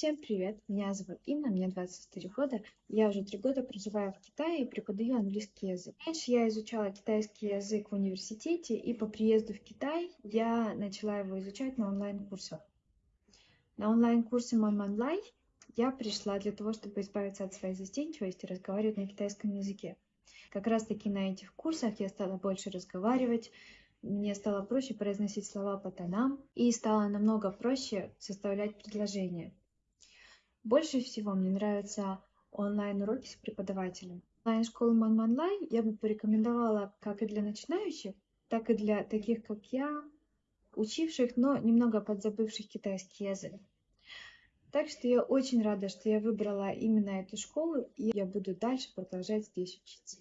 Всем привет! Меня зовут Инна, мне 24 года. Я уже три года проживаю в Китае и преподаю английский язык. Раньше я изучала китайский язык в университете, и по приезду в Китай я начала его изучать на онлайн-курсах. На онлайн-курсы Манманлай я пришла для того, чтобы избавиться от своей застенчивости и разговаривать на китайском языке. Как раз таки на этих курсах я стала больше разговаривать, мне стало проще произносить слова по тонам и стало намного проще составлять предложения. Больше всего мне нравятся онлайн-уроки с преподавателем. Онлайн-школу Манманлай я бы порекомендовала как и для начинающих, так и для таких, как я, учивших, но немного подзабывших китайский язык. Так что я очень рада, что я выбрала именно эту школу, и я буду дальше продолжать здесь учиться.